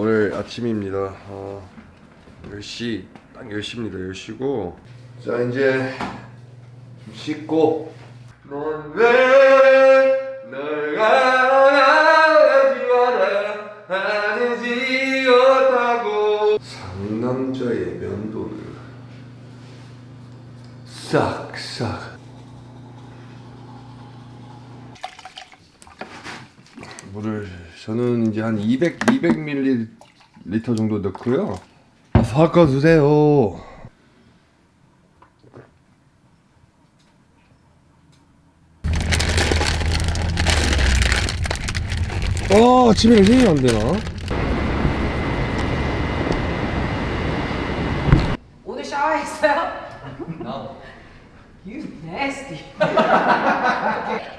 오늘 아침입니다. 어, 10시, 딱 10시입니다. 10시고. 자, 이제 좀 씻고. 넌왜널 가지 마라 하지 못하고 상남자의 면도를 싹싹 물을 저는 이제 한 200, 200ml 정도 넣고요 아, 섞어주세요 아 집에 힘이 안 되나? 오늘 샤워했어요? No. You nasty.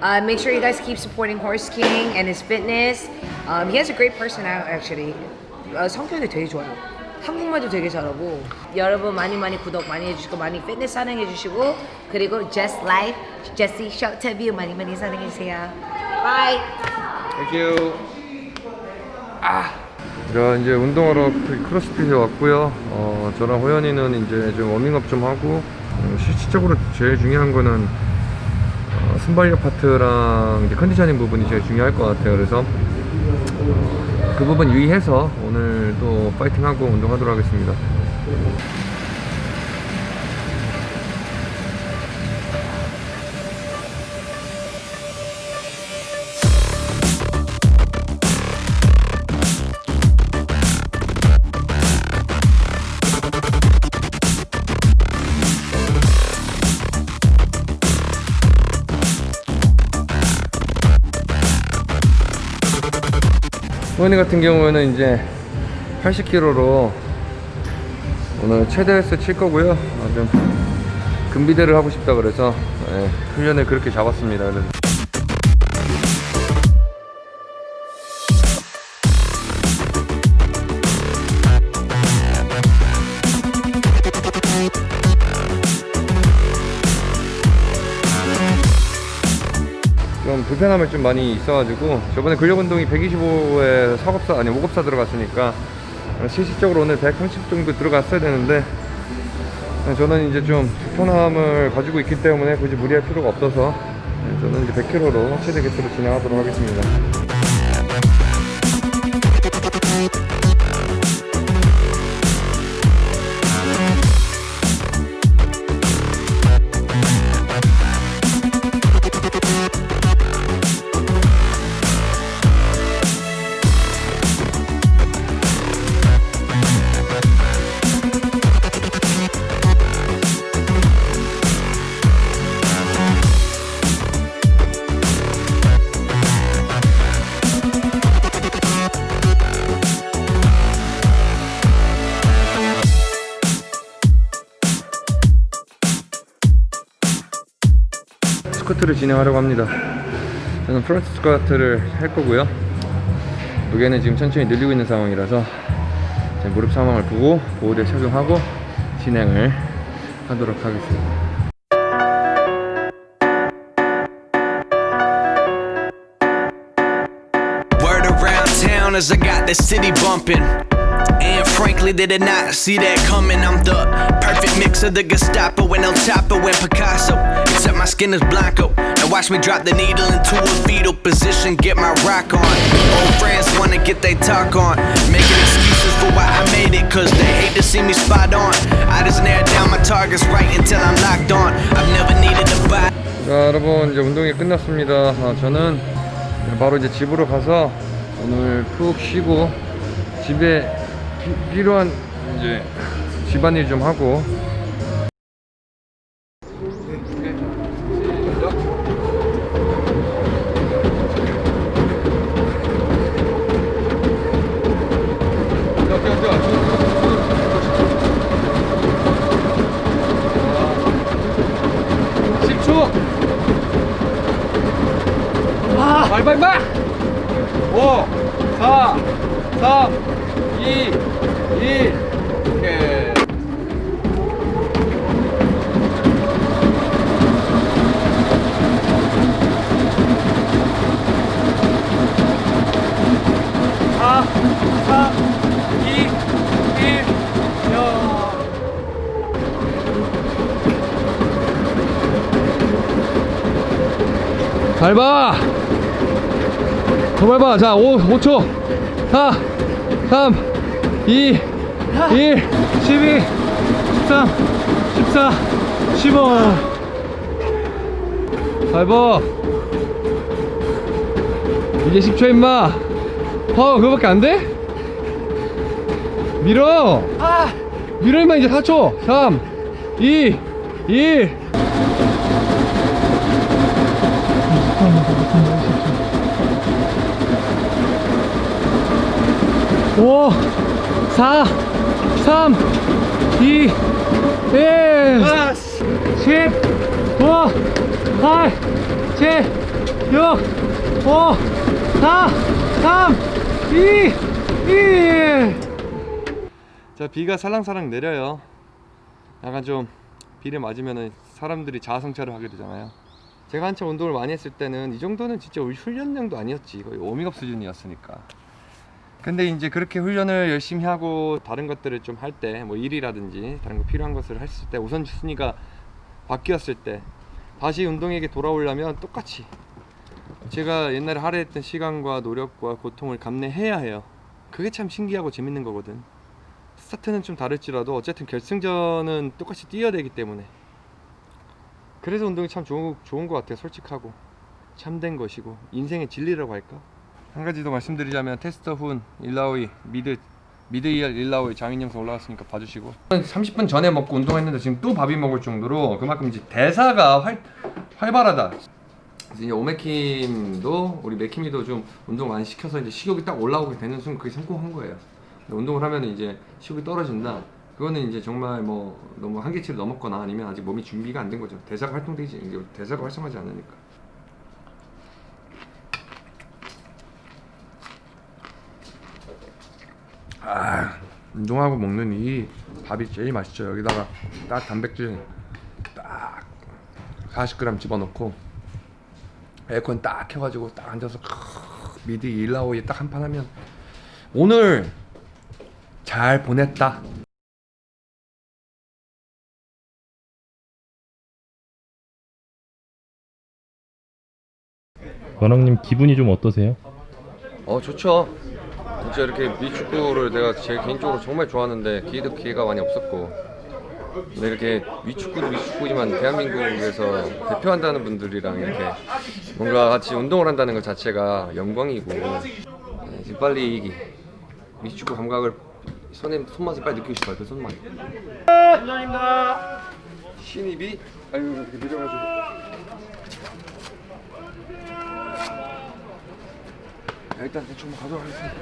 uh, make sure you guys keep supporting Horse King and his fitness. Um, he has a great personality actually. 어, 성격이 되게 좋아요. 한국말도 되게 잘하고 여러분 많이 많이 구독 많이 해주시고 많이 피트니스 사랑해 주시고 그리고 Just Life, 제시 쇼트뷰 많이 많이 사랑해 주세요. Bye. Thank you 아. 자 이제 운동하러 그 크로스핏에 왔고요 어, 저랑 호연이는 이제 좀 워밍업 좀 하고 어, 실질적으로 제일 중요한 거는 어, 순발력 파트랑 이제 컨디셔닝 부분이 제일 중요할 것 같아요. 그래서 어, 그 부분 유의해서 오늘 또 파이팅하고 운동하도록 하겠습니다 호연이 같은 경우에는 이제 80kg로 오늘 최대 횟수 칠 거고요. 어, 좀 금비대를 하고 싶다 그래서 예, 훈련을 그렇게 잡았습니다 불편함이 좀 많이 있어가지고 저번에 근력 운동이 125에 사급사 아니 5급사 들어갔으니까 실질적으로 오늘 130 정도 들어갔어야 되는데 저는 이제 좀 불편함을 가지고 있기 때문에 굳이 무리할 필요가 없어서 저는 이제 100kg로 최대 개수로 진행하도록 하겠습니다 스쿼트를 진행하려고 합니다. 저는 front 스쿼트를 할 거고요. 무게는 지금 천천히 늘리고 있는 상황이라서 제 무릎 상황을 보고 보호대 착용하고 진행을 하도록 하겠습니다. As I got the city bumping. And frankly, they did not see that coming. I'm the perfect mix of the Gestapo and El Chapo and Picasso. Except my skin is blanco. Now watch me drop the needle into a fetal position, get my rock on. Old friends wanna get they talk on. Making excuses for why I made it, cause they hate to see me spot on. I just narrowed down my targets right until I'm locked on. I've never needed to buy. 자 여러분 이제 운동이 끝났습니다 아, 저는 바로 이제 집으로 가서 오늘 푹 쉬고 집에 피- 필요한 이제 집안일 좀 하고. 발발발 5 4 3 2 1 오케이 잘 봐! 더 밟아 자 5, 5초. 4 3 2 1 12 13 14 15 밟아 이제 10초 임마. 어 그거밖에 안 돼? 밀어. 밀어 임마 이제 4초. 3 2 1 5 4 3 2 1 10 9 8 7 6 5 4 3 2 1 자, 비가 살랑살랑 내려요. 약간 좀 비를 맞으면은 사람들이 자아성찰을 하게 되잖아요. 제가 한참 운동을 많이 했을 때는 이 정도는 진짜 훈련량도 아니었지. 거의 워밍업 수준이었으니까. 근데 이제 그렇게 훈련을 열심히 하고 다른 것들을 좀 할 때 뭐 일이라든지 다른 거 필요한 것을 했을 때 우선 순위가 바뀌었을 때 다시 운동에게 돌아오려면 똑같이 제가 옛날에 할애했던 시간과 노력과 고통을 감내해야 해요. 그게 참 신기하고 재밌는 거거든. 스타트는 좀 다를지라도 어쨌든 결승전은 똑같이 뛰어야 되기 때문에. 그래서 운동이 참 좋은, 좋은 것 같아요 솔직하고. 참된 것이고. 인생의 진리라고 할까 한 가지 더 말씀드리자면 테스터 훈 일라오이 미드 미드 이얼 일라오이 장인 영상 올라갔으니까 봐주시고. 30분 전에 먹고 운동했는데 지금 또 밥이 먹을 정도로 그만큼 이제 대사가 활, 활발하다. 이제 오메킴도 우리 맥킴이도 좀 운동 많이 시켜서 이제 식욕이 딱 올라오게 되는 순간 그게 성공한 거예요. 운동을 하면 이제 식욕이 떨어진다. 그거는 이제 정말 뭐 너무 한계치를 넘었거나 아니면 아직 몸이 준비가 안 된 거죠. 대사가 활동되지 대사가 활성하지 않으니까 아, 운동하고 먹는 이 밥이 제일 맛있죠. 여기다가 딱 단백질 딱 40g 집어넣고 에어컨 딱 켜가지고 딱 앉아서 크으, 미드 일라오이 딱 한 판 하면 오늘 잘 보냈다. 원왕님 기분이 좀 어떠세요? 어 좋죠. 진짜 이렇게 미축구를 내가 제 개인적으로 정말 좋아하는데 기회도 기회가 많이 없었고 근데 이렇게 위축구도 위축구지만 대한민국에서 대표한다는 분들이랑 이렇게 뭔가 같이 운동을 한다는 것 자체가 영광이고 네, 지금 빨리 이 위축구 감각을 손에 손맛을 빨리 느끼고 싶어요 그 손맛. 감사합니다. 신입이 아유 이렇게 느려가지고 일단 대충 가도록 하겠습니다.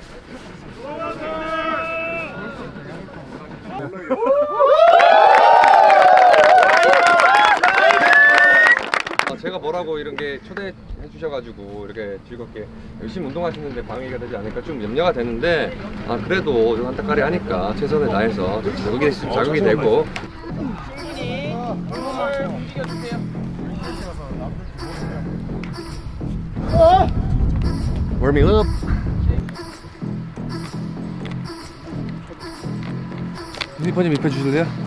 아, 제가 뭐라고 이런 게 초대해 주셔가지고 이렇게 즐겁게 열심히 운동하시는데 방해가 되지 않을까 좀 염려가 되는데 아 그래도 좀 한타까리 하니까 최선을 다해서 좀 자극이 자극이 되고 warming up 유니폼 좀 입혀주실래요?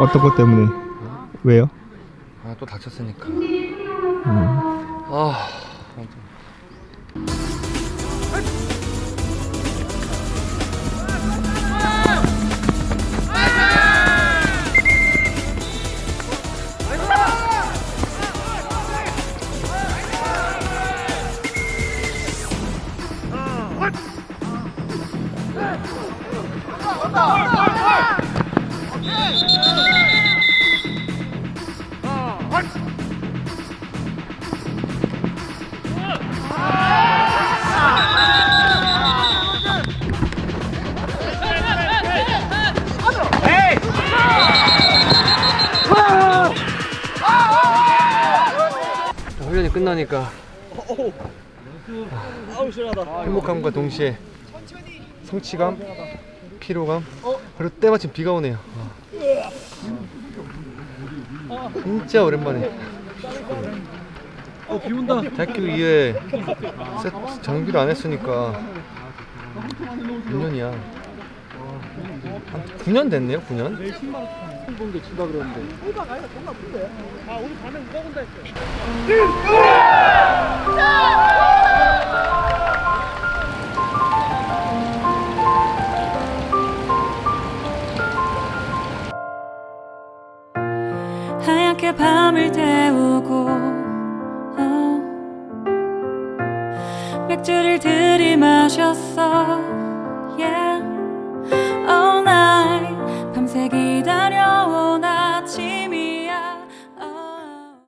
어떤 것 때문에? 왜요? 아 또 다쳤으니까 아 끝나니까 행복함과 동시에 성취감, 피로감 그리고 때마침 비가 오네요 아. 진짜 오랜만에 어, 비 온다. 대학교 2회 세- 장비를 안 했으니까 몇 년이야 한 9년 됐네요 9년 성공도 친다 그러는데. 하얗게 밤을 태우고 어. 맥주를 들이마셨어